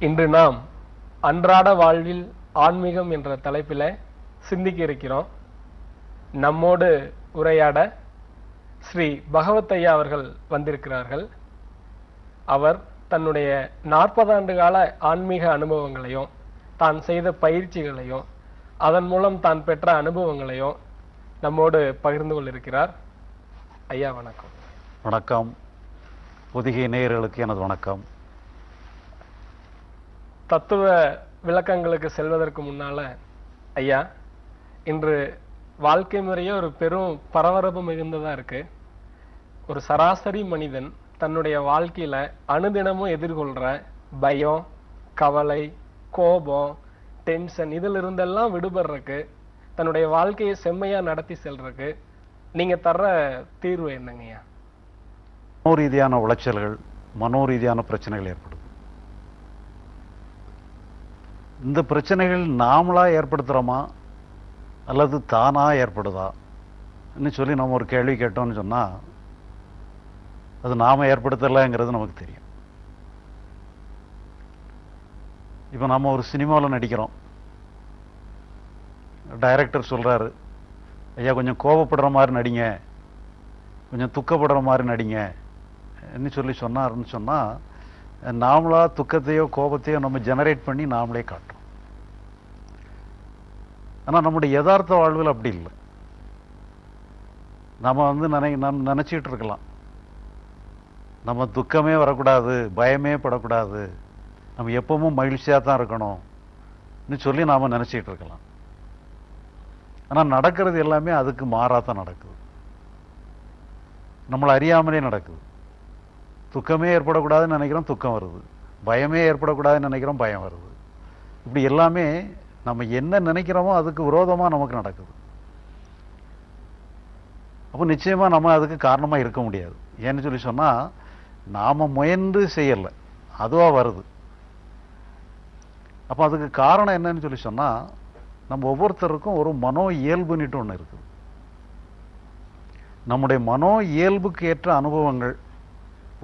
இன்று நாம் அன்றாட வாழ்வில் ஆன்மீகம் என்ற தலைப்பில் சிந்திக்க இருக்கிறோம். நம்மோடு உரையாட ஸ்ரீ பகவத் ஐயா அவர்கள் வந்திருக்கிறார்கள். அவர் தன்னுடைய நாற்பது ஆண்டு கால ஆன்மீக அனுபவங்களையும் தான் செய்த பயிற்சிகளையும் அதன் மூலம் தான் பெற்ற அனுபவங்களையும் நம்மோடு பகிர்ந்து கொண்டிருக்கிறார். ஐயா வணக்கம். வணக்கம். புதிகை நேயர்களுக்கு எனது வணக்கம். தத்துவ விளக்கங்களுக்கு செல்வதற்கு முன்னால ஐயா இன்று வாழ்க்கை முறையே ஒரு பெரும் பரபரப்பு மிகுந்ததா இருக்கு. ஒரு சராசரி மனிதன் தன்னுடைய வாழ்க்கையில அனுதினமும் எதிர்கொள்ற பயம் கவலை கோபம் டென்ஷன் இதுல இருந்தெல்லாம் விடுபடுறதுக்கு தன்னுடைய வாழ்க்கையை செம்மையா நடத்தி செல்றதுக்கு நீங்க தர்ற தீர்வு என்னங்கய்யா? மனோரீதியான உளைச்சல்கள் மனோரீதியான பிரச்சனைகள் ஏற்படும். இந்த பிரச்சனைகள் நாமளாக ஏற்படுத்துகிறோமா அல்லது தானாக ஏற்படுதா? ன்னு சொல்லி நம்ம ஒரு கேள்வி கேட்டோம்னு சொன்னால் அது நாம் ஏற்படுத்தலைங்கிறது நமக்கு தெரியும். இப்போ நம்ம ஒரு சினிமாவில் நடிக்கிறோம். டைரக்டர் சொல்கிறாரு ஐயா கொஞ்சம் கோபப்படுற மாதிரி நடிங்க. கொஞ்சம் துக்கப்படுற மாதிரி நடிங்க. என்ன சொல்லி சொன்னாருன்னு சொன்னால் நாமளா துக்கத்தையோ கோபத்தையோ நம்ம ஜெனரேட் பண்ணி நாமளே காட்டும் ஆனா நம்முடைய யதார்த்த வாழ்வில் அப்படி இல்லை. நம்ம வந்து நினை நம் நினைச்சிட்டு இருக்கலாம். நம்ம துக்கமே வரக்கூடாது பயமே படக்கூடாது. நம்ம எப்பவும் மகிழ்ச்சியா தான் இருக்கணும்னு சொல்லி நாம நினைச்சிட்டு இருக்கலாம். ஆனா நடக்கிறது எல்லாமே அதுக்கு மாறாதான் நடக்குது. நம்மளை அறியாமலே நடக்குது. துக்கமே ஏற்படக்கூடாதுன்னு நினைக்கிறோம் துக்கம் வருது. பயமே ஏற்படக்கூடாதுன்னு நினைக்கிறோம் பயம் வருது. இப்படி எல்லாமே நம்ம என்ன நினைக்கிறோமோ அதுக்கு விரோதமா நமக்கு நடக்குது. அப்போ நிச்சயமா நம்ம அதுக்கு காரணமா இருக்க முடியாது. ஏன்னு சொல்லி சொன்னா நாம முயன்று செய்யல. அதுவா வருது. அப்போ அதுக்கு காரணம் என்னன்னு சொல்லி சொன்னா நம்ம ஒவ்வொருத்தருக்கும் ஒரு மனோ இயல்புன்னுட்டு ஒன்று இருக்குது. நம்முடைய மனோ இயல்புக்கு ஏற்ற அனுபவங்கள்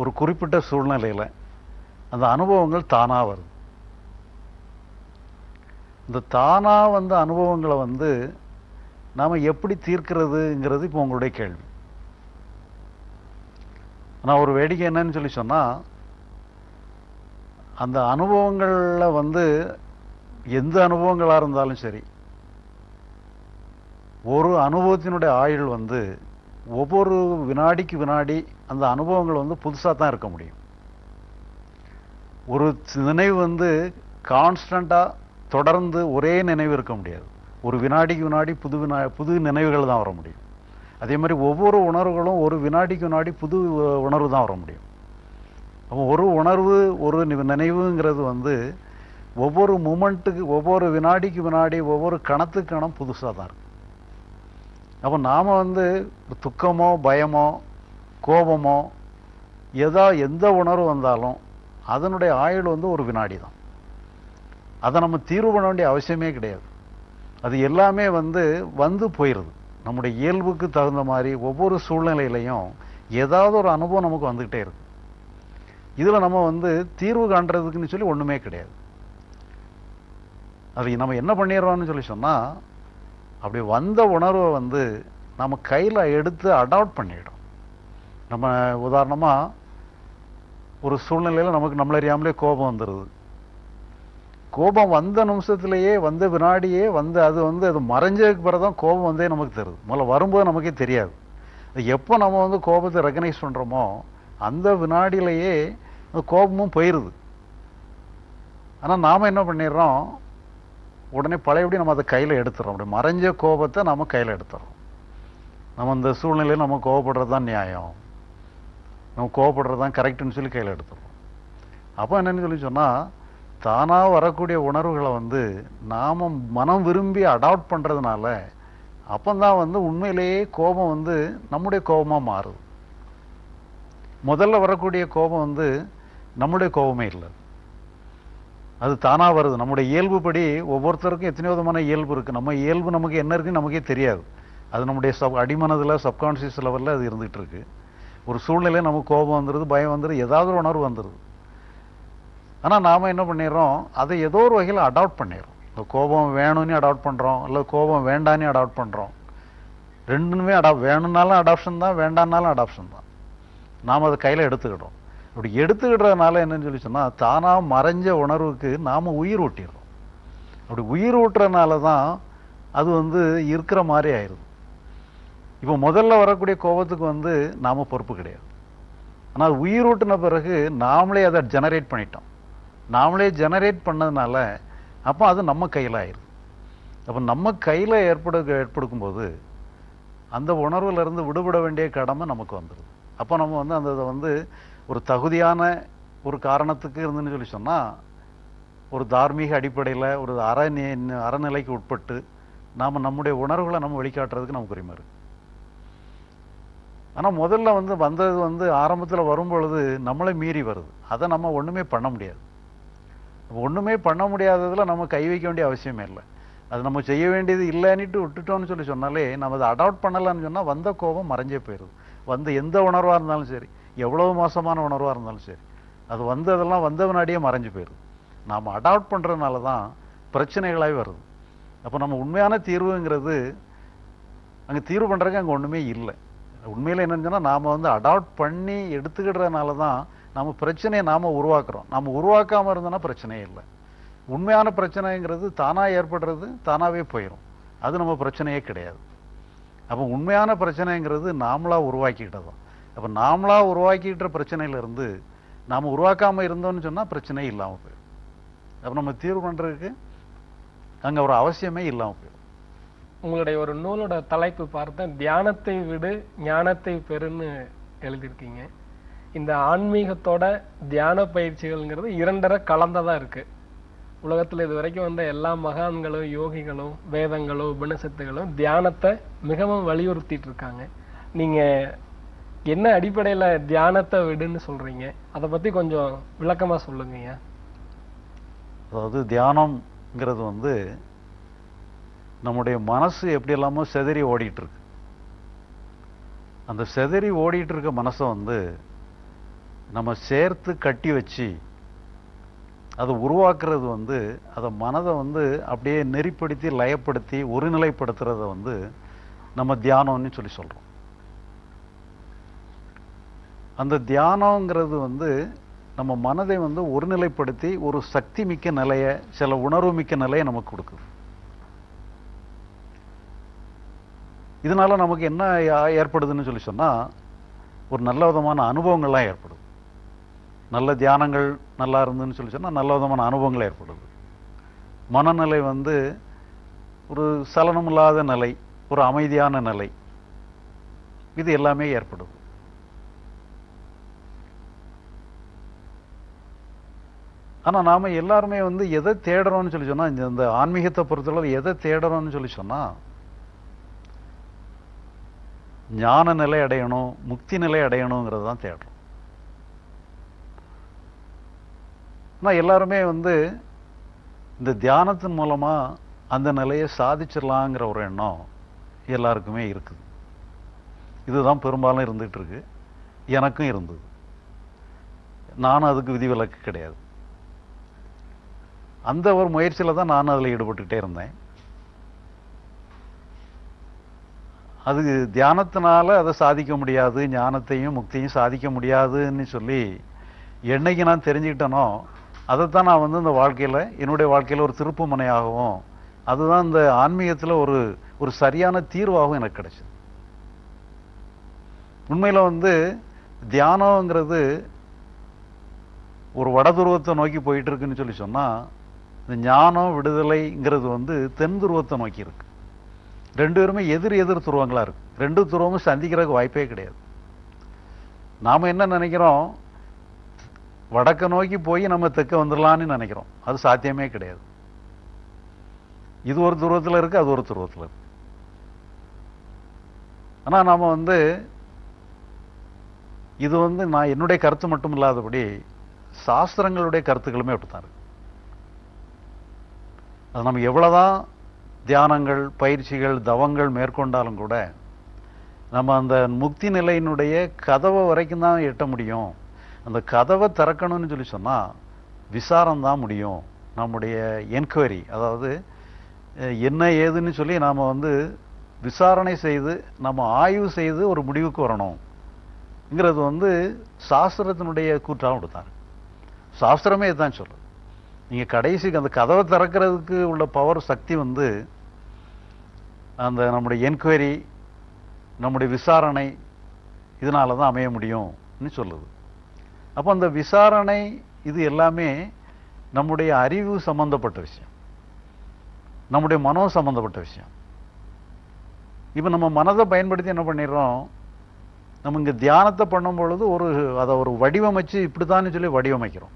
ஒரு குறிப்பிட்ட சூழ்நிலையில அந்த அனுபவங்கள் தானா வருது. இந்த தானா வந்த அனுபவங்களை வந்து நாம எப்படி தீர்க்கிறதுங்கிறது இப்போ உங்களுடைய கேள்வி. ஆனா ஒரு வேடிக்கை என்னன்னு சொல்லி சொன்னா அந்த அனுபவங்கள்ல வந்து எந்த அனுபவங்களா இருந்தாலும் சரி ஒரு அனுபவத்தினுடைய ஆயுள் வந்து ஒவ்வொரு வினாடிக்கு வினாடி அந்த அனுபவங்கள் வந்து புதுசாக தான் இருக்க முடியும். ஒரு நினைவு வந்து கான்ஸ்டண்ட்டாக தொடர்ந்து ஒரே நினைவு இருக்க முடியாது. ஒரு வினாடிக்கு வினாடி புது வினா புது நினைவுகள் தான் வர முடியும். அதே மாதிரி ஒவ்வொரு உணர்வுகளும் ஒரு வினாடிக்கு வினாடி புது உணர்வு தான் வர முடியும். அப்போ ஒரு உணர்வு ஒரு நி- நினைவுங்கிறது வந்து ஒவ்வொரு மூமெண்ட்டுக்கு ஒவ்வொரு வினாடிக்கு வினாடி ஒவ்வொரு கணத்துக்கு கணம் புதுசாக தான் இருக்கும் அப்போ நாம் வந்து துக்கமோ பயமோ கோபமோ எதா எந்த உணர்வு வந்தாலும் அதனுடைய ஆயுள் வந்து ஒரு வினாடி தான் அதை நம்ம தீர்வு பண்ண வேண்டிய அவசியமே கிடையாது. அது எல்லாமே வந்து வந்து போயிடுது நம்முடைய இயல்புக்கு தகுந்த மாதிரி ஒவ்வொரு சூழ்நிலையிலையும் ஏதாவது ஒரு அனுபவம் நமக்கு வந்துக்கிட்டே இருக்கு. இதில் நம்ம வந்து தீர்வு காண்றதுக்குன்னு சொல்லி ஒன்றுமே கிடையாது. அது நம்ம என்ன பண்ணிடுறோம்னு சொல்லி சொன்னால் அப்படி வந்த உணர்வை வந்து நம்ம கையில் எடுத்து அடாப்ட் பண்ணிடும். நம்ம உதாரணமாக ஒரு சூழ்நிலையில் நமக்கு நம்மள அறியாமலே கோபம் வந்துடுது கோபம் வந்த நிமிஷத்துலேயே வந்த வினாடியே வந்து அது வந்து அது மறைஞ்சதுக்கு பிறகு தான் கோபம் வந்தே நமக்கு தருது. முதல்ல வரும்போது நமக்கே தெரியாது. அது எப்போ நம்ம வந்து கோபத்தை ரெக்கனைஸ் பண்ணுறோமோ அந்த வினாடியிலேயே அந்த கோபமும் போயிடுது ஆனால் நாம் என்ன பண்ணிடுறோம்? உடனே பழையபடி நம்ம அதை கையில் எடுத்துறோம். அப்படி மறைஞ்ச கோபத்தை நம்ம கையில் எடுத்துறோம். நம்ம இந்த சூழ்நிலையில் நம்ம கோவப்படுறது தான் நியாயம். நம்ம கோவப்படுறது தான் கரெக்டுன்னு சொல்லி கையில் எடுத்துடுறோம் அப்போ என்னன்னு சொல்லி சொன்னால் தானாக வரக்கூடிய உணர்வுகளை வந்து நாம் மனம் விரும்பி அடாப்ட் பண்ணுறதுனால அப்போந்தான் வந்து உண்மையிலேயே கோபம் வந்து நம்முடைய கோபமாக மாறுது. முதல்ல வரக்கூடிய கோபம் வந்து நம்முடைய கோபமே இல்லை. அது தானாக வருது. நம்முடைய இயல்புப்படி ஒவ்வொருத்தருக்கும் எத்தனையோ விதமான இயல்பு இருக்குது நம்ம இயல்பு நமக்கு என்ன இருக்குன்னு நமக்கே தெரியாது. அது நம்முடைய சப் அடிமனதில் சப்கான்ஷியஸ் லெவலில் அது இருந்துகிட்டு இருக்கு. ஒரு சூழ்நிலையில் நமக்கு கோபம் வந்துடுது பயம் வந்துடுது ஏதாவது ஒரு உணர்வு வந்துடுது ஆனால் நாம் என்ன பண்ணிடுறோம்? அதை ஏதோ ஒரு வகையில் அடாப்ட் பண்ணிடுறோம். இந்த கோபம் வேணும்னு அடாப்ட் பண்ணுறோம் இல்லை கோபம் வேண்டான்னு அடாப்ட் பண்ணுறோம் ரெண்டுமே அடாப் வேணும்னாலும் அடாப்ஷன் தான் வேண்டான்னாலும் அடாப்ஷன் தான். நாம் அதை கையில் எடுத்துக்கிட்டோம் அப்படி எடுத்துக்கிட்டதுனால என்னன்னு சொல்லி சொன்னால் தானாக மறைஞ்ச உணர்வுக்கு நாம் உயிர் ஊட்டிடுறோம். அப்படி உயிர் ஊட்டுறதுனால தான் அது வந்து இருக்கிற மாதிரி ஆயிடுது. இப்போ முதல்ல வரக்கூடிய கோபத்துக்கு வந்து நாம் பொறுப்பு கிடையாது. ஆனால் அது உயிர் ஊட்டின பிறகு நாமளே அதை ஜெனரேட் பண்ணிட்டோம். நாமளே ஜெனரேட் பண்ணதுனால அப்போ அது நம்ம கையில் ஆயிடுது. அப்போ நம்ம கையில் ஏற்படு ஏற்படுக்கும்போது அந்த உணர்வுல இருந்து விடுபட வேண்டிய கடமை நமக்கு வந்துடுது அப்போ நம்ம வந்து அந்த இதை வந்து ஒரு தகுதியான ஒரு காரணத்துக்கு இருந்துன்னு சொல்லி சொன்னால் ஒரு தார்மீக அடிப்படையில் ஒரு அறநி அறநிலைக்கு உட்பட்டு நாம் நம்முடைய உணர்வுகளை நம்ம வெளிக்காட்டுறதுக்கு நமக்கு உரிமை ஆனால் முதல்ல வந்து வந்தது வந்து ஆரம்பத்தில் வரும்பொழுது நம்மளே மீறி வருது. அதை நம்ம ஒன்றுமே பண்ண முடியாது. ஒன்றுமே பண்ண முடியாததில் நம்ம கை வைக்க வேண்டிய அவசியமே இல்லை. அது நம்ம செய்ய வேண்டியது இல்லைன்னுட்டு விட்டுட்டோம்னு சொல்லி சொன்னாலே நம்ம அதை அடாப்ட் பண்ணலான்னு சொன்னால் வந்த கோபம் மறைஞ்சே போயிடுது வந்த எந்த உணர்வாக இருந்தாலும் சரி எவ்வளவு மோசமான உணர்வாக இருந்தாலும் சரி. அது வந்ததெல்லாம் வந்த வினாடியே மறைஞ்சு போயிடும் நாம் அடாப்ட் பண்ணுறதுனால தான் பிரச்சனைகளாகவே வருது. அப்போ நம்ம உண்மையான தீர்வுங்கிறது அங்கே தீர்வு பண்ணுறதுக்கு அங்கே ஒன்றுமே இல்லை. உண்மையில் என்னன்னு சொன்னால் நாம் வந்து அடாப்ட் பண்ணி எடுத்துக்கிடுறதுனால தான் நம்ம பிரச்சனையை நாம் உருவாக்குறோம். நம்ம உருவாக்காமல் இருந்தோன்னா பிரச்சனையே இல்லை. உண்மையான பிரச்சனைங்கிறது தானாக ஏற்படுறது தானாகவே போயிடும் அது நம்ம பிரச்சனையே கிடையாது. அப்போ உண்மையான பிரச்சனைங்கிறது நாமளாக உருவாக்கிக்கிட்டதான் அப்போ நாமளாக உருவாக்கிக்கிட்ட பிரச்சனையிலேருந்து நாம் உருவாக்காமல் இருந்தோம்னு சொன்னால் பிரச்சனையே இல்லாமல் போயிடும். அப்போ நம்ம தீர்வு பண்ணுறதுக்கு அங்கே ஒரு அவசியமே இல்லாமல் போயிடும். உங்களுடைய ஒரு நூலோட தலைப்பு பார்த்தேன் தியானத்தை விடு ஞானத்தை பெறுன்னு எழுதியிருக்கீங்க. இந்த ஆன்மீகத்தோட தியான பயிற்சிகள்ங்கிறது இரண்டரை கலந்ததாக இருக்குது உலகத்தில் இது வரைக்கும் வந்த எல்லா மகான்களும் யோகிகளும் வேதங்களும் உபனிஷத்துகளும் தியானத்தை மிகவும் வலியுறுத்திட்டு இருக்காங்க. நீங்கள் என்ன அடிப்படையில் தியானத்தை விடுன்னு சொல்கிறீங்க அதை பற்றி கொஞ்சம் விளக்கமாக சொல்லுங்கய்யா. அதாவது தியானம்ங்கிறது வந்து நம்முடைய மனசு எப்படி எல்லாமோ செதறி ஓடிட்டுருக்கு. அந்த செதறி ஓடிட்டுருக்க மனசை வந்து நம்ம சேர்த்து கட்டி வச்சு அதை உருவாக்குறது வந்து அதை மனதை வந்து அப்படியே நெறிப்படுத்தி லயப்படுத்தி ஒருநிலைப்படுத்துகிறத வந்து நம்ம தியானம்னு சொல்லி சொல்கிறோம் அந்த தியானங்கிறது வந்து நம்ம மனதை வந்து ஒருநிலைப்படுத்தி ஒரு சக்தி மிக்க நிலையை சில உணர்வு மிக்க நிலையை நமக்கு கொடுக்குது. இதனால் நமக்கு என்ன ஏற்படுதுன்னு சொல்லி சொன்னால் ஒரு நல்ல விதமான அனுபவங்கள்லாம் ஏற்படுது. நல்ல தியானங்கள் நல்லா இருந்துன்னு சொல்லி சொன்னால் நல்ல விதமான அனுபவங்கள் ஏற்படுது. மனநிலை வந்து ஒரு சலனம் இல்லாத நிலை ஒரு அமைதியான நிலை இது எல்லாமே ஏற்படுது. ஆனால் நாம எல்லாருமே வந்து எதை தேடுறோம்னு சொல்லி சொன்னால் இந்த இந்த ஆன்மீகத்தை பொறுத்தளவு எதை தேடுறோம்னு சொல்லி சொன்னால் ஞான நிலை அடையணும் முக்தி நிலை அடையணுங்கிறது தான் தேடுறோம். ஆனால் எல்லாருமே வந்து இந்த தியானத்தின் மூலமா அந்த நிலையை சாதிச்சிடலாங்கிற ஒரு எண்ணம் எல்லாருக்குமே இருக்குது. இதுதான் பெரும்பாலும் இருந்துகிட்டு இருக்கு. எனக்கும் இருந்தது. நானும் அதுக்கு விதிவிலக்கு கிடையாது. அந்த ஒரு முயற்சியில் தான் நானும் அதில் ஈடுபட்டுக்கிட்டே இருந்தேன். அது தியானத்தினால அதை சாதிக்க முடியாது ஞானத்தையும் முக்தியும் சாதிக்க முடியாதுன்னு சொல்லி என்னைக்கு நான் தெரிஞ்சுக்கிட்டேனோ அதைத்தான் நான் வந்து இந்த வாழ்க்கையில் என்னுடைய வாழ்க்கையில் ஒரு திருப்பு முனையாகவும் அதுதான் இந்த ஆன்மீகத்தில் ஒரு ஒரு சரியான தீர்வாகவும் எனக்கு கிடச்சிது. உண்மையில் வந்து தியானங்கிறது ஒரு வடதுருவத்தை நோக்கி போயிட்டு இருக்குன்னு சொல்லி சொன்னால் இந்த ஞானம் விடுதலைங்கிறது வந்து தென் துருவத்தை நோக்கி இருக்கு. ரெண்டு பேருமே எதிர் எதிர் துருவங்களா இருக்கு. ரெண்டு துருவமும் சந்திக்கிறதுக்கு வாய்ப்பே கிடையாது. நாம என்ன நினைக்கிறோம்? வடக்க நோக்கி போய் நம்ம தெற்க வந்துடலான்னு நினைக்கிறோம். அது சாத்தியமே கிடையாது. இது ஒரு துருவத்தில் இருக்கு அது ஒரு துருவத்தில் இருக்கு. ஆனா நாம வந்து இது வந்து நான் என்னுடைய கருத்து மட்டும் இல்லாதபடி சாஸ்திரங்களுடைய கருத்துக்களுமே அப்படித்தான் இருக்கு. அது நம்ம எவ்வளோதான் தியானங்கள் பயிற்சிகள் தவங்கள் மேற்கொண்டாலும் கூட நம்ம அந்த முக்தி நிலையினுடைய கதவை வரைக்கும் தான் எட்ட முடியும். அந்த கதவை திறக்கணும்னு சொல்லி சொன்னால் விசாரம் தான் முடியும். நம்முடைய என்கொயரி அதாவது என்ன ஏதுன்னு சொல்லி நாம் வந்து விசாரணை செய்து நம்ம ஆய்வு செய்து ஒரு முடிவுக்கு வரணும்ங்கிறது வந்து சாஸ்திரத்தினுடைய கூற்றாகவும் கொடுத்தாங்க சாஸ்திரமே இதுதான் சொல்லுது நீங்கள் கடைசிக்கு அந்த கதவை திறக்கிறதுக்கு உள்ள பவர் சக்தி வந்து அந்த நம்முடைய என்கொயரி நம்முடைய விசாரணை இதனால தான் அமைய முடியும்னு சொல்லுது. அப்போ அந்த விசாரணை இது எல்லாமே நம்முடைய அறிவு சம்பந்தப்பட்ட விஷயம். நம்முடைய மனோ சம்பந்தப்பட்ட விஷயம். இப்போ நம்ம மனதை பயன்படுத்தி என்ன பண்ணிடுறோம்? நம்ம இங்கே தியானத்தை பண்ணும் பொழுது ஒரு அதை ஒரு வடிவமைச்சு இப்படித்தான்னு சொல்லி வடிவமைக்கிறோம்.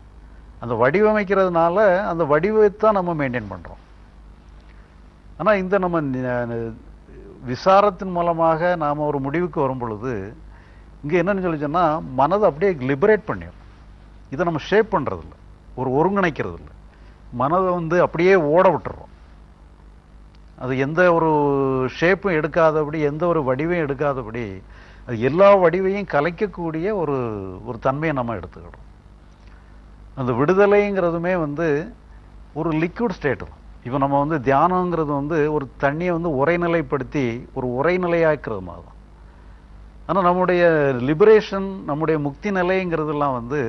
அந்த வடிவமைக்கிறதுனால அந்த வடிவத்தை நம்ம மெயின்டைன் பண்றோம். ஆனால் இந்த நம்ம விசாரத்தின் மூலமாக நாம ஒரு முடிவுக்கு வரும் பொழுது இங்கே என்னன்னு சொல்லிச்சோன்னா மனதை அப்படியே லிபரேட் பண்ணிடும் இதை நம்ம ஷேப் பண்ணுறதில்ல ஒரு ஒருங்கிணைக்கிறதில்ல. மனதை வந்து அப்படியே ஓட விட்டுறோம். அது எந்த ஒரு ஷேப்பும் எடுக்காதபடி எந்த ஒரு வடிவையும் எடுக்காதபடி அது எல்லா வடிவையும் கலைக்கக்கூடிய ஒரு ஒரு தன்மையை நம்ம எடுத்துக்கிடும் அந்த விடுதலைங்கிறதுமே வந்து ஒரு லிக்விட் ஸ்டேட் தான். இப்போ நம்ம வந்து தியானங்கிறது வந்து ஒரு தண்ணியை வந்து உரைநிலைப்படுத்தி ஒரு உரைநிலையாக்குறது மாதிரி தான். ஆனால் நம்முடைய லிபரேஷன் நம்முடைய முக்தி நிலைங்கிறதெல்லாம் வந்து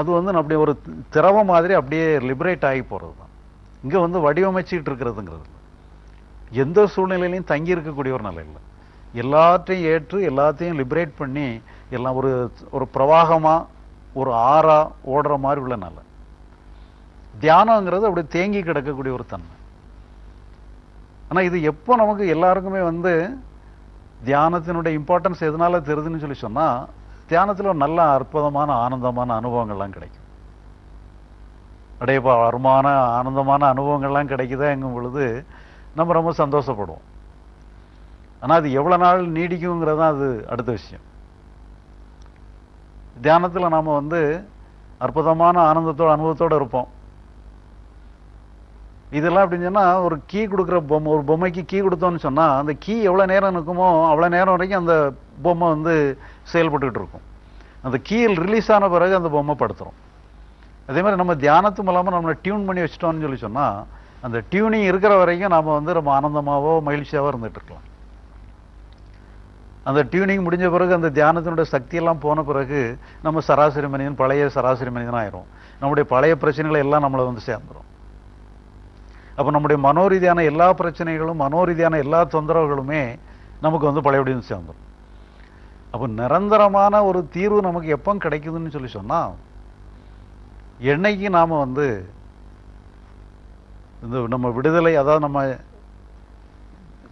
அது வந்து அப்படி ஒரு திரவ மாதிரி அப்படியே லிபரேட் ஆகி போகிறது தான். இங்கே வந்து வடிவமைச்சிட்டு இருக்கிறதுங்கிறது எந்த சூழ்நிலையிலையும் தங்கி இருக்கக்கூடிய ஒரு நிலை இல்லை. எல்லாத்தையும் ஏற்று எல்லாத்தையும் லிபரேட் பண்ணி எல்லாம் ஒரு ஒரு பிரவாகமாக ஒரு ஆறா ஓடுற மாதிரி உள்ள நிலை. தியானங்கிறது அப்படி தேங்கி கிடக்கக்கூடிய ஒரு தன்மை. ஆனால் இது எப்போ நமக்கு எல்லாருக்குமே வந்து தியானத்தினுடைய இம்பார்ட்டன்ஸ் எதனால தெரியுதுன்னு சொல்லி சொன்னால் தியானத்தில் ஒரு நல்ல அற்புதமான ஆனந்தமான அனுபவங்கள்லாம் கிடைக்கும். அடையப்பா வருமான ஆனந்தமான அனுபவங்கள்லாம் கிடைக்குதாங்கும் பொழுது நம்ம ரொம்ப சந்தோஷப்படுவோம். ஆனால் அது எவ்வளோ நாள் நீடிக்குங்கிறது தான் அது அடுத்த விஷயம். தியானத்தில் நாம் வந்து அற்புதமான ஆனந்தத்தோட அனுபவத்தோடு இருப்போம். இதெல்லாம் அப்படின்னு சொன்னால் ஒரு கீ கொடுக்குற பொம்மை ஒரு பொம்மைக்கு கீ கொடுத்தோம்னு சொன்னால் அந்த கீ எவ்வளோ நேரம் நிற்குமோ அவ்வளோ நேரம் வரைக்கும் அந்த பொம்மை வந்து செயல்பட்டுக்கிட்டு இருக்கும். அந்த கீயில் ரிலீஸ் ஆன பிறகு அந்த பொம்மை படுத்துகிறோம் அதே மாதிரி நம்ம தியானத்து மூலமாக நம்மளை டியூன் பண்ணி வச்சிட்டோம்னு சொல்லி சொன்னால் அந்த டியூனிங் இருக்கிற வரைக்கும் நாம் வந்து ரொம்ப ஆனந்தமாகவோ மகிழ்ச்சியாகவோ இருந்துகிட்டு இருக்கலாம். அந்த டியூனிங் முடிஞ்ச பிறகு அந்த தியானத்தினுடைய சக்தி எல்லாம் போன பிறகு நம்ம சராசரி மனிதன் பழைய சராசரி மனிதன் ஆயிரும் நம்முடைய பழைய பிரச்சனைகளை எல்லாம் நம்மளை வந்து சேர்ந்துரும். அப்போ நம்முடைய மனோரீதியான எல்லா பிரச்சனைகளும் மனோரீதியான எல்லா தொந்தரவுகளுமே நமக்கு வந்து பழையபடி வந்து அப்போ நிரந்தரமான ஒரு தீர்வு நமக்கு எப்போ கிடைக்குதுன்னு சொல்லி சொன்னா என்னைக்கு நாம வந்து இந்த நம்ம விடுதலை அதாவது நம்ம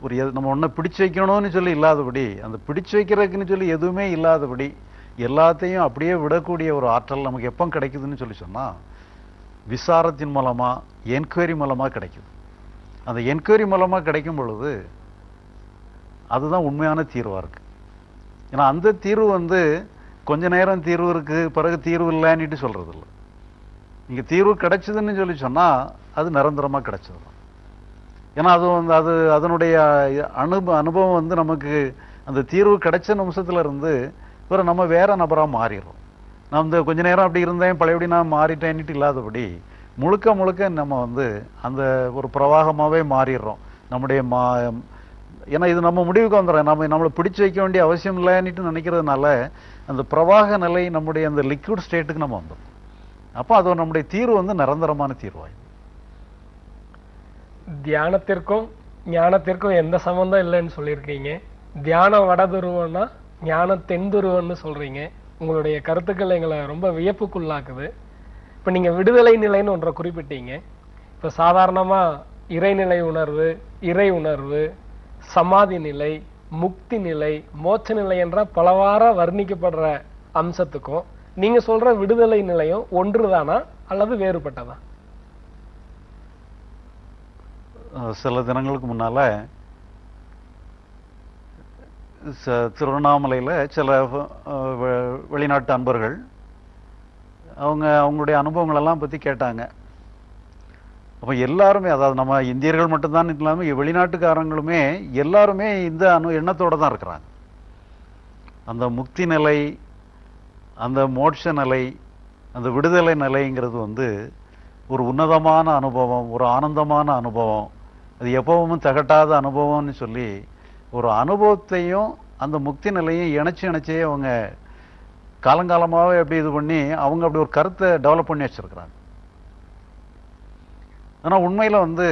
ஒரு எது- நம்ம ஒன்றை பிடிச்சு வைக்கணும்னு சொல்லி இல்லாதபடி அந்த பிடிச்சு வைக்கிறதுக்குன்னு சொல்லி எதுவுமே இல்லாதபடி எல்லாத்தையும் அப்படியே விடக்கூடிய ஒரு ஆற்றல் நமக்கு எப்போ கிடைக்குதுன்னு சொல்லி சொன்னா விசாரத்தின் மூலமா என்கொயரி மூலமா கிடைக்குது. அந்த என்கொயரி மூலமா கிடைக்கும் பொழுது அதுதான் உண்மையான தீர்வா இருக்கு. ஏன்னா அந்த தீர்வு வந்து கொஞ்ச நேரம் தீர்வு இருக்கு பிறகு தீர்வு இல்லைன்னுட்டு சொல்கிறது இல்லை இங்க தீர்வு கிடைச்சதுன்னு சொல்லி சொன்னால் அது நிரந்தரமா கிடைச்சது தான் ஏன்னா அது வந்து அது அதனுடைய அனுபவ அனுபவம் வந்து நமக்கு அந்த தீர்வு கிடைச்ச நிமிஷத்துல இருந்து இவரை நம்ம வேற நபராக மாறிடுறோம். நான் வந்து கொஞ்ச நேரம் அப்படி இருந்தேன் பழையபடி நான் மாறிட்டேன்னுட்டு இல்லாதபடி முழுக்க முழுக்க நம்ம வந்து அந்த ஒரு பிரவாகமாகவே மாறிடுறோம். நம்முடைய மா ஏன்னா இது நம்ம முடிவுக்கு வந்துடுறோம். நம்ம நம்மளை பிடிச்சு வைக்க வேண்டிய அவசியம் இல்லைன்னுட்டு நினைக்கிறதுனால அந்த பிரவாக நிலை நம்முடைய அந்த லிக்விட் ஸ்டேட்டுக்கு நம்ம வந்துடும் அப்போ அது நம்முடைய தீர்வு வந்து நிரந்தரமான தீர்வாயிடும். தியானத்திற்கும் ஞானத்திற்கும் எந்த சம்மந்தம் இல்லைன்னு சொல்லியிருக்கீங்க. தியானம் வடதுருவம்னா ஞானம் தென்துருவம்னு சொல்கிறீங்க உங்களுடைய கருத்துக்கள் எங்களை ரொம்ப வியப்புக்குள்ளாக்குது. இப்போ நீங்கள் விடுதலை நிலைன்னு ஒன்றை குறிப்பிட்டீங்க. இப்போ சாதாரணமாக இறைநிலை உணர்வு இறை உணர்வு சமாதி நிலை முக்தி நிலை மோட்ச நிலை என்ற பலவார வர்ணிக்கப்படுற அம்சத்துக்கும் நீங்கள் சொல்கிற விடுதலை நிலையும் ஒன்றுதானா அல்லது வேறுபட்டதா? சில தினங்களுக்கு முன்னால ச- திருவண்ணாமலையில் சில வெ- வெளிநாட்டு அன்பர்கள் அவங்க அவங்களுடைய அனுபவங்களெல்லாம் பற்றி கேட்டாங்க. அப்போ எல்லாருமே அதாவது நம்ம இந்தியர்கள் மட்டும்தான் இல்லாமல் வெளிநாட்டுக்காரங்களுமே எல்லாருமே இந்த அனு எண்ணத்தோடு தான் இருக்கிறாங்க. அந்த முக்தி நிலை அந்த மோட்ச நிலை அந்த விடுதலை நிலைங்கிறது வந்து ஒரு உன்னதமான அனுபவம் ஒரு ஆனந்தமான அனுபவம் அது எப்பவும் தகட்டாத அனுபவம்னு சொல்லி ஒரு அனுபவத்தையும் அந்த முக்தி நிலையும் இணைச்சு இணைச்சே அவங்க காலங்காலமாகவே அப்படி இது பண்ணி அவங்க அப்படி ஒரு கருத்தை டெவலப் பண்ணி வச்சிருக்கிறாங்க. ஆனால் உண்மையில் வந்து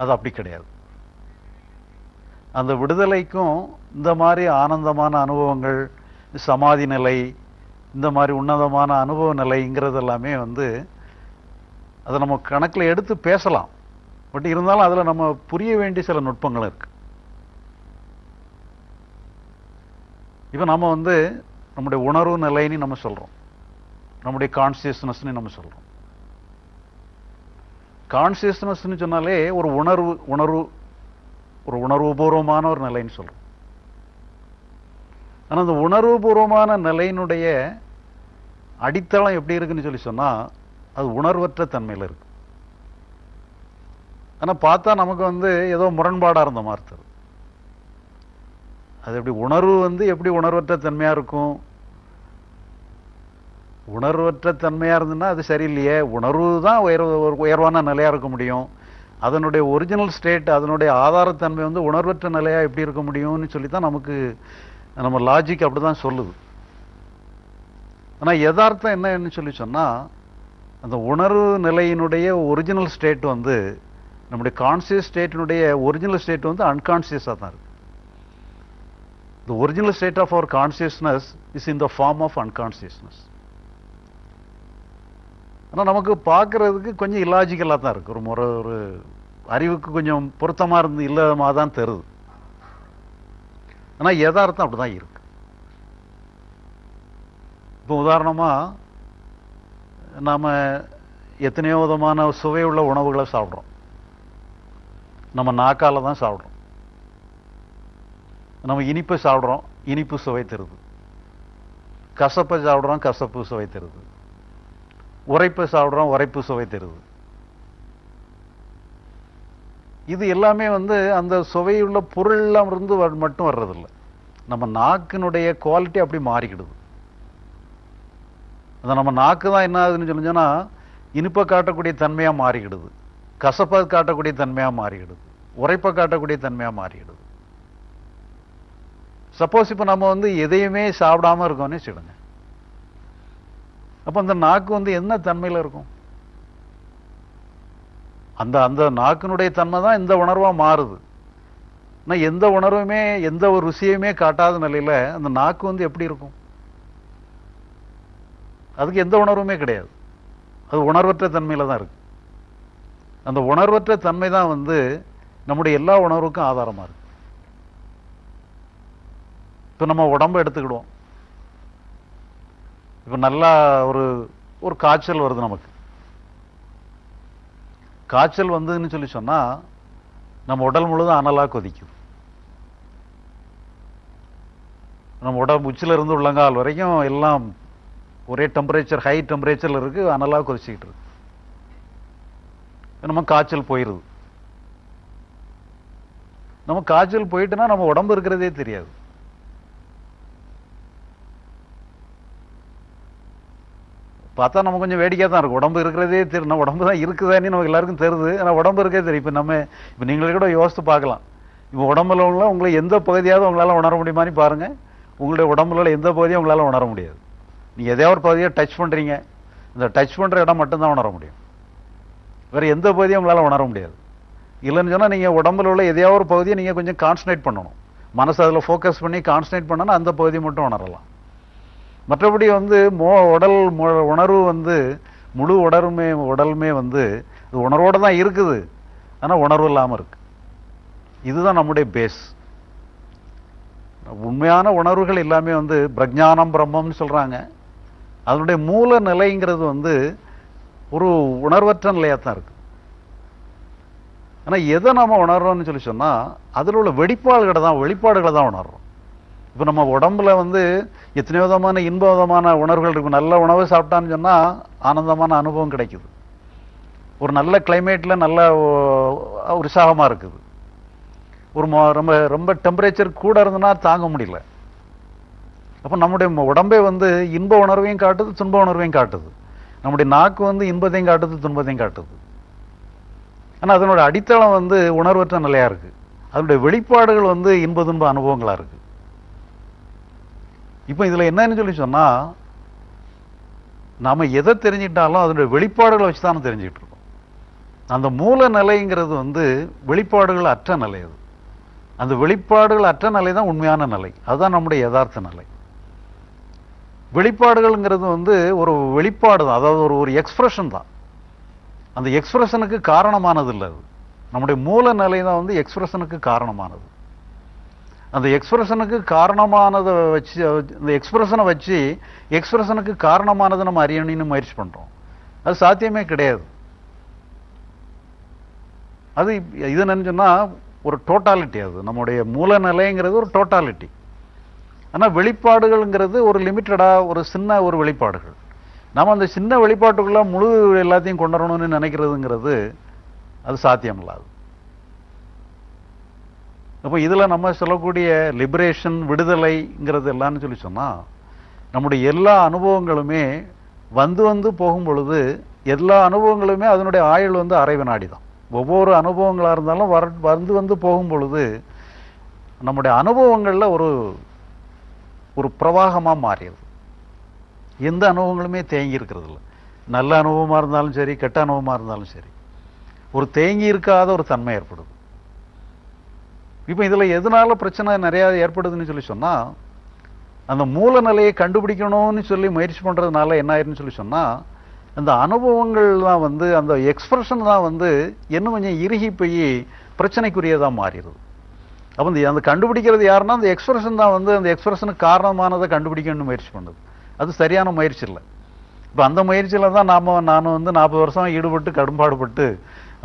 அது அப்படி கிடையாது. அந்த விடுதலைக்கும் இந்த மாதிரி ஆனந்தமான அனுபவங்கள் சமாதி நிலை இந்த மாதிரி உன்னதமான அனுபவ நிலைங்கிறது எல்லாமே வந்து அதை நம்ம கணக்கில் எடுத்து பேசலாம். பட் இருந்தாலும் அதுல நம்ம புரிய வேண்டிய சில நுட்பங்கள் இருக்கு. இப்போ நம்ம வந்து நம்முடைய உணர்வு நிலைன்னு நம்ம சொல்றோம். நம்முடைய கான்சியஸ்னஸ்னு நம்ம சொல்றோம். கான்சியஸ்னஸ்ன்னு சொன்னாலே ஒரு உணர்வு உணர்வு ஒரு உணர்வுபூர்வமான ஒரு நிலைன்னு சொல்றோம். ஆனால் அந்த உணர்வுபூர்வமான நிலையினுடைய அடித்தளம் எப்படி இருக்குன்னு சொல்லி சொன்னா அது உணர்வற்ற தன்மையில இருக்கு. ஆனால் பார்த்தா நமக்கு வந்து ஏதோ முரண்பாடாக இருந்த மாதிரி அது எப்படி உணர்வு வந்து எப்படி உணர்வற்ற தன்மையாக இருக்கும்? உணர்வற்ற தன்மையாக இருந்ததுன்னா அது சரியில்லையே. உணர்வு தான் உயர்வு உயர்வான நிலையாக இருக்க முடியும். அதனுடைய ஒரிஜினல் ஸ்டேட் அதனுடைய ஆதாரத்தன்மை வந்து உணர்வற்ற நிலையாக எப்படி இருக்க முடியும்னு சொல்லி தான் நமக்கு நம்ம லாஜிக் அப்படி தான் சொல்லுது. ஆனால் யதார்த்தம் என்னன்னு சொல்லி சொன்னால் அந்த உணர்வு நிலையினுடைய ஒரிஜினல் ஸ்டேட் வந்து நம்முடைய கான்சியஸ் ஸ்டேட்டினுடைய ஒரிஜினல் ஸ்டேட் வந்து அன்கான்சியஸாக தான் இருக்குது the original state of our consciousness is in the form of unconsciousness ஆனால் நமக்கு பார்க்கறதுக்கு கொஞ்சம் இல்லாஜிக்கலாக தான் இருக்குது ஒரு முறை ஒரு அறிவுக்கு கொஞ்சம் பொருத்தமாக இருந்து இல்லாம தான் தருது ஆனால் யதார்த்தம் அப்படிதான் இருக்கு. இப்போ உதாரணமாக நாம் எத்தனையோ விதமான சுவையுள்ள உணவுகளை சாப்பிட்றோம். நம்ம நாக்கால தான் சாப்பிட்றோம். நம்ம இனிப்பு சாப்பிட்றோம் இனிப்பு சுவை தருது. கசப்பை சாப்பிட்றோம் கசப்பு சுவை தருது. உரைப்பை சாப்பிட்றோம் உரைப்பு சுவை தருது. இது எல்லாமே வந்து அந்த சுவையுள்ள பொருள்லாம் இருந்து மட்டும் வர்றதில்லை. நம்ம நாக்கினுடைய குவாலிட்டி அப்படி மாறிக்கிடுது. அந்த நம்ம நாக்கு தான் என்ன ஆகுதுன்னு சொல்லிச்சோன்னா இனிப்பை காட்டக்கூடிய தன்மையாக மாறிக்கிடுது. கசப்பை காட்டக்கூடிய தன்மையா மாறிடுது. உரைப்பை காட்டக்கூடிய தன்மையா மாறிடுது. சப்போஸ் இப்போ நம்ம வந்து எதையுமே சாப்பிடாம இருக்கோம்னு வச்சுடுங்க அப்ப அந்த நாக்கு வந்து என்ன தன்மையில இருக்கும்? அந்த அந்த நாக்கினுடைய தன்மை தான் இந்த உணர்வா மாறுது. ஆனால் எந்த உணர்வுமே எந்த ஒரு ருசியுமே காட்டாத நிலையில அந்த நாக்கு வந்து எப்படி இருக்கும்? அதுக்கு எந்த உணர்வுமே கிடையாது. அது உணர்வற்ற தன்மையில தான் இருக்கு. அந்த உணர்வற்ற தன்மை தான் வந்து நம்முடைய எல்லா உணர்வுக்கும் ஆதாரமா இருக்கு. இப்போ நம்ம உடம்ப எடுத்துக்கிடுவோம். இப்போ நல்லா ஒரு ஒரு காய்ச்சல் வருது நமக்கு. காய்ச்சல் வந்ததுன்னு சொல்லி சொன்னா நம்ம உடல் முழுதும் அனலா கொதிக்குது நம்ம உடம்பு உச்சில இருந்து உள்ளங்கால் வரைக்கும் எல்லாம் ஒரே டெம்பரேச்சர் ஹை டெம்பரேச்சரில் இருக்கு அனலா கொதிச்சிக்கிட்டு இருக்கு. நம்ம காய்ச்சல் போயிடுது நம்ம காய்ச்சல் போயிட்டுனா நம்ம உடம்பு இருக்கிறதே தெரியாது. பார்த்தா நம்ம கொஞ்சம் வேடிக்கையாக தான் இருக்கும். உடம்பு இருக்கிறதே தெரியும் நம்ம உடம்பு தான் இருக்குதானே நமக்கு எல்லாருக்கும் தெரியுது ஆனால் உடம்பு இருக்கே தெரியும் இப்போ நம்ம இப்போ நீங்களே கூட யோசித்து பார்க்கலாம். இப்போ உடம்புல உள்ள உங்களை எந்த பகுதியாவது உங்களால் உணர முடியுமான்னு பாருங்கள் உங்களுடைய உடம்புல உள்ள எந்த பகுதியும் உங்களால் உணர முடியாது. நீங்கள் எதையாவது ஒரு பகுதியை டச் பண்ணுறீங்க இந்த டச் பண்ணுற இடம் மட்டும்தான் உணர முடியும். வேறு எந்த பகுதியும் உங்களால் உணர முடியாது. இல்லைன்னு சொன்னால் நீங்கள் உடம்புல உள்ள எதையாவது ஒரு பகுதியை நீங்கள் கொஞ்சம் கான்சன்ட்ரேட் பண்ணணும். மனசு அதில் ஃபோக்கஸ் பண்ணி கான்சன்ட்ரேட் பண்ணனா அந்த பகுதி மட்டும் உணரலாம். மற்றபடி வந்து மோ உடல் மு- உணர்வு வந்து முழு உடலுமே உடலுமே வந்து இது உணர்வோடு தான் இருக்குது. ஆனால் உணர்வு இல்லாமல் இருக்குது இதுதான் நம்முடைய பேஸ் உண்மையான உணர்வுகள் எல்லாமே வந்து பிரஜானம் பிரம்மம்னு சொல்கிறாங்க அதனுடைய மூல நிலைங்கிறது வந்து ஒரு உணர்வற்ற நிலையாக தான் இருக்குது ஆனால் எதை நம்ம உணர்றோம்னு சொல்லி சொன்னால் அதில் உள்ள வெளிப்பாடுகளை தான் வெளிப்பாடுகளை தான் உணர்றோம். இப்போ நம்ம உடம்புல வந்து எத்தனை விதமான இன்ப விதமான உணர்வுகள் இருக்கும் நல்ல உணவு சாப்பிட்டான்னு சொன்னால் ஆனந்தமான அனுபவம் கிடைக்குது. ஒரு நல்ல கிளைமேட்டில் நல்ல ஓ- இருக்குது. ஒரு ரொம்ப ரொம்ப டெம்பரேச்சர் கூட இருந்ததுன்னா தாங்க முடியல. அப்போ நம்முடைய உடம்பே வந்து இன்ப உணர்வையும் காட்டுது துன்ப உணர்வையும் காட்டுது. நம்முடைய நாக்கு வந்து இன்பத்தையும் காட்டுது துன்பத்தையும் காட்டுது. ஆனால் அதனோட அடித்தளம் வந்து உணர்வற்ற நிலையா இருக்கு. அதனுடைய வெளிப்பாடுகள் வந்து இன்ப துன்ப அனுபவங்களா இருக்கு. இப்போ இதுல என்னன்னு சொல்லி சொன்னா நாம எதை தெரிஞ்சிட்டாலும் அதனுடைய வெளிப்பாடுகளை வச்சு தானே தெரிஞ்சுக்கிட்டு இருக்கோம். அந்த மூல நிலைங்கிறது வந்து வெளிப்பாடுகள் அற்ற நிலை அது. அந்த வெளிப்பாடுகள் அற்ற நிலை தான் உண்மையான நிலை. அதுதான் நம்முடைய யதார்த்த நிலை. வெளிப்பாடுகள்ங்கிறது வந்து ஒரு வெளிப்பாடு தான். அதாவது ஒரு ஒரு எக்ஸ்பிரஷன் தான். அந்த எக்ஸ்பிரஷனுக்கு காரணமானது இல்லை அது. நம்முடைய மூல நிலை தான் வந்து எக்ஸ்பிரஷனுக்கு காரணமானது. அந்த எக்ஸ்பிரஷனுக்கு காரணமானதை வச்சு இந்த எக்ஸ்பிரஷனை வச்சு எக்ஸ்பிரஷனுக்கு காரணமானதை நம்ம அறியணும்னு முயற்சி பண்ணுறோம் அது சாத்தியமே கிடையாது. அது இது என்னன்னு சொன்னால் ஒரு டோட்டாலிட்டி அது. நம்முடைய மூல நிலைங்கிறது ஒரு டோட்டாலிட்டி ஆனால் வெளிப்பாடுகள்ங்கிறது ஒரு லிமிட்டடாக ஒரு சின்ன ஒரு வெளிப்பாடுகள். நம்ம அந்த சின்ன வெளிப்பாட்டுக்குள்ள முழு எல்லாத்தையும் கொண்டு வரணும்னு நினைக்கிறதுங்கிறது அது சாத்தியமில்லாது. அப்போ இதில் நம்ம சொல்லக்கூடிய லிபரேஷன் விடுதலைங்கிறது எல்லாம்னு சொல்லி சொன்னால் நம்முடைய எல்லா அனுபவங்களுமே வந்து வந்து போகும் பொழுது எல்லா அனுபவங்களுமே அதனுடைய ஆயுள் வந்து அரை வினாடி தான் ஒவ்வொரு அனுபவங்களாக இருந்தாலும் வர வந்து வந்து போகும் பொழுது நம்முடைய அனுபவங்களில் ஒரு ஒரு பிரவாகமாக மாறியது. எந்த அனுபவங்களுமே தேங்கி இருக்கிறது இல்லை நல்ல அனுபவமாக இருந்தாலும் சரி கெட்ட அனுபவமாக இருந்தாலும் சரி. ஒரு தேங்கி இருக்காத ஒரு தன்மை ஏற்படுது. இப்போ இதில் எதனால பிரச்சனை நிறையா ஏற்படுதுன்னு சொல்லி சொன்னால் அந்த மூல நிலையை கண்டுபிடிக்கணும்னு சொல்லி முயற்சி பண்ணுறதுனால என்ன ஆயிருன்னு சொல்லி சொன்னால் அந்த அனுபவங்கள் தான் வந்து அந்த எக்ஸ்பிரஷன் தான் வந்து இன்னும் கொஞ்சம் இறுகி போய் பிரச்சனைக்குரியதாக மாறிடுது. அப்போ இந்த அந்த கண்டுபிடிக்கிறது யாருன்னா அந்த எக்ஸ்பிரஷன் தான் வந்து அந்த எக்ஸ்பிரஷனுக்கு காரணமானதை கண்டுபிடிக்கணும்னு முயற்சி பண்ணுது. அது சரியான முயற்சி இல்லை. இப்போ அந்த முயற்சியில் தான் நாம நானும் வந்து நாற்பது வருஷம் ஈடுபட்டு கடும்பாடுபட்டு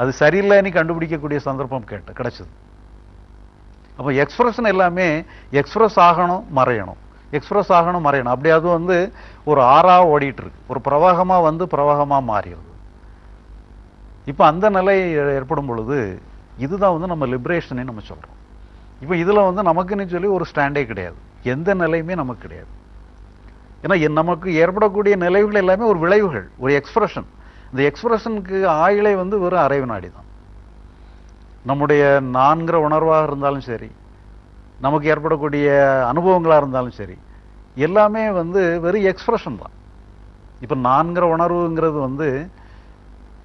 அது சரியில்லைன்னு கண்டுபிடிக்கக்கூடிய சந்தர்ப்பம் கேட்ட கிடைச்சது. அப்போ எக்ஸ்பிரஷன் எல்லாமே எக்ஸ்பிரஸ் ஆகணும் மறையணும். எக்ஸ்பிரஸ் ஆகணும் மறையணும். அப்படி அது வந்து ஒரு ஆறாக ஓடிட்டு இருக்கு ஒரு பிரவாகமா வந்து பிரவாகமா மாறிடுது. இப்போ அந்த நிலை ஏற்படும் பொழுது இதுதான் வந்து நம்ம லிபரேஷனே நம்ம சொல்றோம். இப்போ இதில் வந்து நமக்குன்னு சொல்லி ஒரு ஸ்டாண்டே கிடையாது. எந்த நிலையுமே நமக்கு கிடையாது. ஏன்னா என் நமக்கு ஏற்படக்கூடிய நிலைவுகள் எல்லாமே ஒரு விளைவுகள் ஒரு எக்ஸ்பிரஷன் இந்த எக்ஸ்பிரஷனுக்கு ஆயுளை வந்து வெறும் அரை வினாடி தான். நம்முடைய நான்கிற உணர்வாக இருந்தாலும் சரி நமக்கு ஏற்படக்கூடிய அனுபவங்களாக இருந்தாலும் சரி எல்லாமே வந்து வெறும் எக்ஸ்பிரஷன் தான். இப்போ நான்கிற உணர்வுங்கிறது வந்து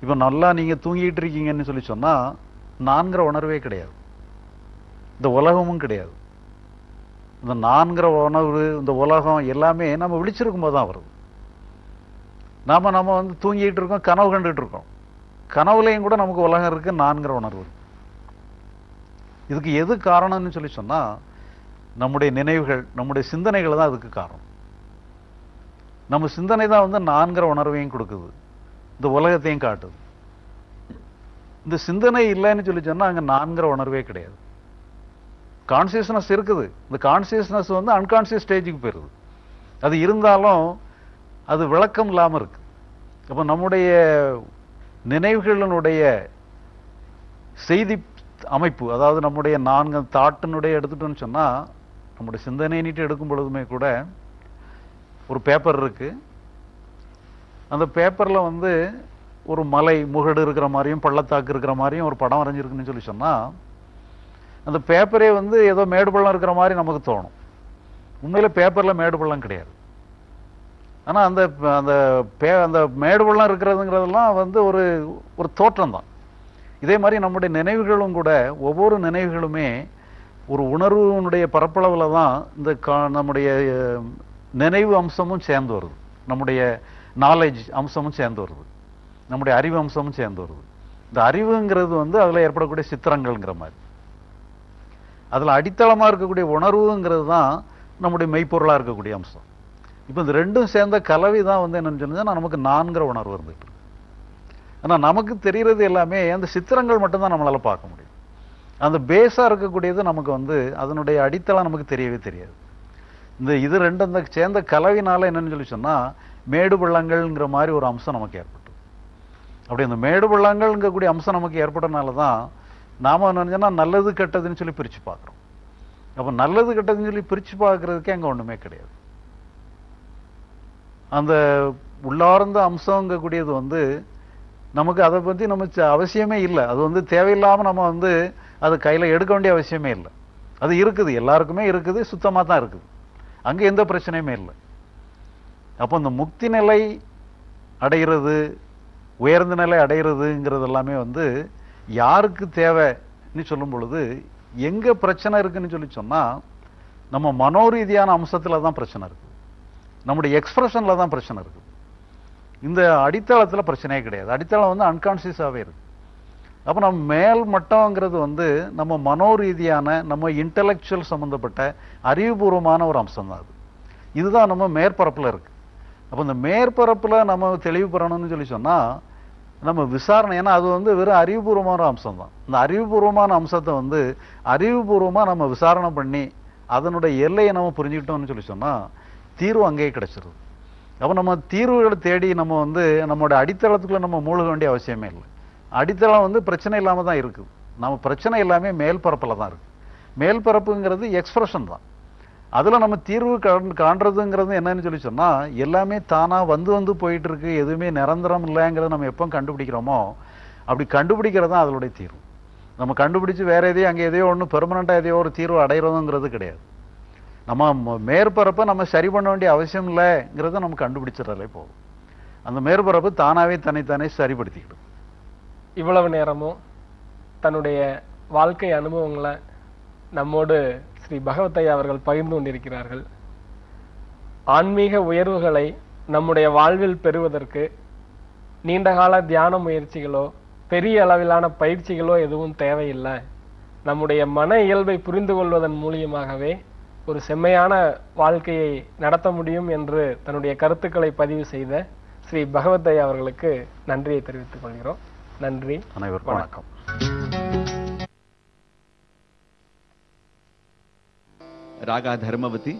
இப்போ நல்லா நீங்கள் தூங்கிட்டு இருக்கீங்கன்னு சொல்லி சொன்னால் நான்கிற உணர்வே கிடையாது. இந்த உலகமும் கிடையாது. இந்த நான்கிற உணர்வு இந்த உலகம் எல்லாமே நம்ம விழிச்சிருக்கும் போது தான் வருது. நாம நம்ம வந்து தூங்கிட்டு இருக்கோம் கனவு கண்டுட்டு இருக்கோம். கனவுலையும் கூட நமக்கு உலகம் இருக்கு நான்கிற உணர்வு இதுக்கு எது காரணம்னு சொல்லி சொன்னா நம்முடைய நினைவுகள் நம்முடைய சிந்தனைகள் தான் அதுக்கு காரணம். நம்ம சிந்தனை தான் வந்து நான்கிற உணர்வையும் கொடுக்குது. இந்த உலகத்தையும் காட்டுது. இந்த சிந்தனை இல்லைன்னு சொல்லி சொன்னா அங்க நான்கிற உணர்வே கிடையாது. கான்சியஸ்னஸ் இருக்குது. இந்த கான்சியஸ்னஸ் வந்து அன்கான்சியஸ் ஸ்டேஜுக்கு போயிருது. அது இருந்தாலும் அது விளக்கம் இல்லாமல் இருக்கு. அப்போ நம்முடைய நினைவுகளினுடைய செய்தி அமைப்பு அதாவது நம்முடைய நான்கு தாட்டினுடைய எடுத்துட்டோம்னு சொன்னால் நம்முடைய சிந்தனை நீட்டு எடுக்கும் பொழுதுமே கூட ஒரு பேப்பர் இருக்குது அந்த பேப்பரில் வந்து ஒரு மலை முகடு இருக்கிற மாதிரியும் பள்ளத்தாக்கு இருக்கிற மாதிரியும் ஒரு படம் வரைஞ்சிருக்குன்னு சொல்லி சொன்னால் அந்த பேப்பரே வந்து ஏதோ மேடு பள்ளம் இருக்கிற மாதிரி நமக்கு தோணும். உண்மையில் பேப்பரில் மேடு பள்ளம் கிடையாது. ஆனால் அந்த அந்த பே அந்த மேடு பள்ளம் இருக்கிறதுங்கிறதெல்லாம் வந்து ஒரு ஒரு தோற்றம் தான் இதே மாதிரி நம்முடைய நினைவுகளும் கூட ஒவ்வொரு நினைவுகளுமே ஒரு உணர்வுனுடைய பரப்பளவில் தான் இந்த கா- நம்முடைய நினைவு அம்சமும் சேர்ந்து வருது. நம்முடைய நாலேஜ் அம்சமும் சேர்ந்து வருது. நம்முடைய அறிவு அம்சமும் சேர்ந்து வருது. இந்த அறிவுங்கிறது வந்து அதில் ஏற்படக்கூடிய சித்திரங்கள்ங்கிற மாதிரி. அதில் அடித்தளமாக இருக்கக்கூடிய உணர்வுங்கிறது தான் நம்முடைய மெய்ப்பொருளாக இருக்கக்கூடிய அம்சம். இப்போ இந்த ரெண்டும் சேர்ந்த கலவை தான் வந்து என்னென்னு சொன்னால் நமக்கு நான்கிற உணர்வு இருந்துகிட்டு இருக்கு ஆனால் நமக்கு தெரிகிறது எல்லாமே அந்த சித்திரங்கள் மட்டும்தான் நம்மளால் பார்க்க முடியும். அந்த பேஸாக இருக்கக்கூடியது நமக்கு வந்து அதனுடைய அடித்தளம் நமக்கு தெரியவே தெரியாது. இந்த இது ரெண்டும் அந்த சேர்ந்த கலவினால என்னன்னு சொல்லி சொன்னால் மேடு பள்ளங்கள்ங்கிற மாதிரி ஒரு அம்சம் நமக்கு ஏற்பட்டு அப்படி அந்த மேடு பள்ளங்கள்ங்கக்கூடிய அம்சம் நமக்கு ஏற்பட்டனால தான் நாம நினைச்சோன்னா நல்லது கெட்டதுன்னு சொல்லி பிரிச்சு பார்க்குறோம். அப்போ நல்லது கெட்டதுன்னு சொல்லி பிரிச்சு பார்க்கறதுக்கே அங்கே ஒண்ணுமே கிடையாது. அந்த உள்ளார்ந்த அம்சங்கக்கூடியது வந்து நமக்கு அதை பத்தி நம்ம ச- அவசியமே இல்லை. அது வந்து தேவையில்லாம நம்ம வந்து அது கையில எடுக்க வேண்டிய அவசியமே இல்லை. அது இருக்குது. எல்லாருக்குமே இருக்குது. சுத்தமா தான் இருக்குது. அங்கே எந்த பிரச்சனையுமே இல்லை. அப்போ இந்த முக்தி நிலை அடைகிறது உயர்ந்த நிலை அடைகிறதுங்கிறது எல்லாமே வந்து யாருக்கு தேவைன்னு சொல்லும் பொழுது எங்கே பிரச்சனை இருக்குன்னு சொல்லி சொன்னால் நம்ம மனோரீதியான அம்சத்தில் தான் பிரச்சனை இருக்குது நம்முடைய எக்ஸ்பிரஷனில் தான் பிரச்சனை இருக்குது இந்த அடித்தளத்தில் பிரச்சனையே கிடையாது. அடித்தளம் வந்து அன்கான்சியஸாகவே இருக்குது அப்போ நம்ம மேல் மட்டங்கிறது வந்து நம்ம மனோரீதியான நம்ம இன்டலெக்சுவல் சம்மந்தப்பட்ட அறிவுபூர்வமான ஒரு அம்சம் தான் அது. இதுதான் நம்ம மேற்பரப்பில் இருக்குது அப்போ இந்த மேற்பரப்பில் நம்ம தெளிவு பெறணும்னு சொல்லி சொன்னால் நம்ம விசாரணை ஏன்னா அது வந்து வெறும் அறிவுபூர்வமான அம்சம் தான் இந்த அறிவுபூர்வமான அம்சத்தை வந்து அறிவுபூர்வமாக நம்ம விசாரணை பண்ணி அதனுடைய எல்லையை நம்ம புரிஞ்சுக்கிட்டோம்னு சொல்லி சொன்னால் தீர்வு அங்கேயே கிடைச்சிருது. அப்போ நம்ம தீர்வுகளை தேடி நம்ம வந்து நம்மளோட அடித்தளத்துக்குள்ளே நம்ம மூழ்க வேண்டிய அவசியமே இல்லை. அடித்தளம் வந்து பிரச்சனை இல்லாமல் தான் இருக்குது. நம்ம பிரச்சனை எல்லாமே மேல்பரப்பில் தான் இருக்குது. மேல் பரப்புங்கிறது எக்ஸ்பிரஷன் தான். அதில் நம்ம தீர்வு காண்- காண்றதுங்கிறது என்னன்னு சொல்லி சொன்னால் எல்லாமே தானாக வந்து வந்து போயிட்டு இருக்கு எதுவுமே நிரந்தரம் இல்லைங்கிறத நம்ம எப்போ கண்டுபிடிக்கிறோமோ அப்படி கண்டுபிடிக்கிறது தான் அதனுடைய தீர்வு. நம்ம கண்டுபிடிச்சு வேற எதையும் அங்கே எதையோ ஒன்று பெர்மனண்ட்டாக எதையோ ஒரு தீர்வு அடைகிறதுங்கிறது கிடையாது. நம்ம ம- மேற்பரப்பை நம்ம சரி பண்ண வேண்டிய அவசியம் இல்லைங்கிறத நம்ம கண்டுபிடிச்சிடறதே போதும். அந்த மேற்பரப்பு தானாகவே தன்னைத்தானே சரிப்படுத்திக்கிடும். இவ்வளவு நேரமும் தன்னுடைய வாழ்க்கை அனுபவங்களை நம்மோடு ஸ்ரீ பகவத்தையா அவர்கள் பகிர்ந்து கொண்டிருக்கிறார்கள். ஆன்மீக உயர்வுகளை நம்முடைய வாழ்வில் பெறுவதற்கு நீண்டகால தியான முயற்சிகளோ பெரிய அளவிலான பயிற்சிகளோ எதுவும் தேவையில்லை. நம்முடைய மன இயல்பை புரிந்து கொள்வதன் மூலியமாகவே ஒரு செம்மையான வாழ்க்கையை நடத்த முடியும் என்று தன்னுடைய கருத்துக்களை பதிவு செய்த ஸ்ரீ பகவத்தையா அவர்களுக்கு நன்றியை தெரிவித்துக் கொள்கிறோம். நன்றி. அனைவருக்கும் வணக்கம். வணக்கம் रागा धर्मवती